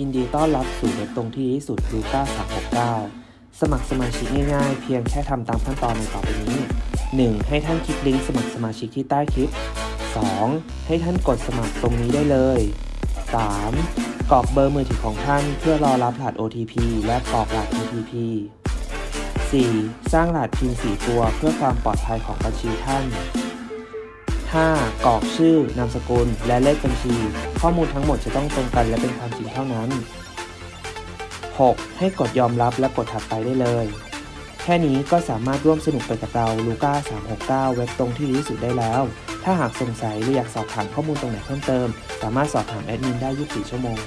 ยินดีต้อนรับสู่เว็บตรงที่ที่สุดลูก้า369 สมัครสมาชิกง่ายๆ เพียงแค่ทำตามขั้นตอนในต่อไปนี้ 1. ให้ท่านคลิกลิงก์สมัครสมาชิกที่ใต้คลิป 2. ให้ท่านกดสมัครตรงนี้ได้เลย 3. กรอกเบอร์มือถือของท่านเพื่อรอรับรหัส OTP และกรอกรหัส OTP 4. สร้างรหัสพิน4ตัวเพื่อความปลอดภัยของบัญชีท่าน 5. กรอกชื่อนามสกุล และเลขบัญชี ข้อมูลทั้งหมดจะต้องตรงกันและเป็นความจริงเท่านั้น 6. ให้กดยอมรับและกดถัดไปได้เลย แค่นี้ก็สามารถร่วมสนุกไปกับเราลูก้า369 เว็บตรงที่ดีที่สุดได้แล้ว ถ้าหากสงสัยหรืออยากสอบถามข้อมูลตรงไหนเพิ่มเติม สามารถสอบถามแอดมินได้ 24 ชั่วโมง